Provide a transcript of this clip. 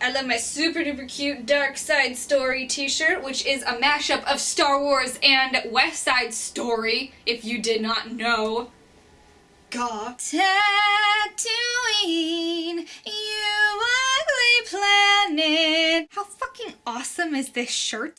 I love my super duper cute Dark Side Story t-shirt, which is a mashup of Star Wars and West Side Story, if you did not know. God. Tatooine, you ugly planet. How fucking awesome is this shirt?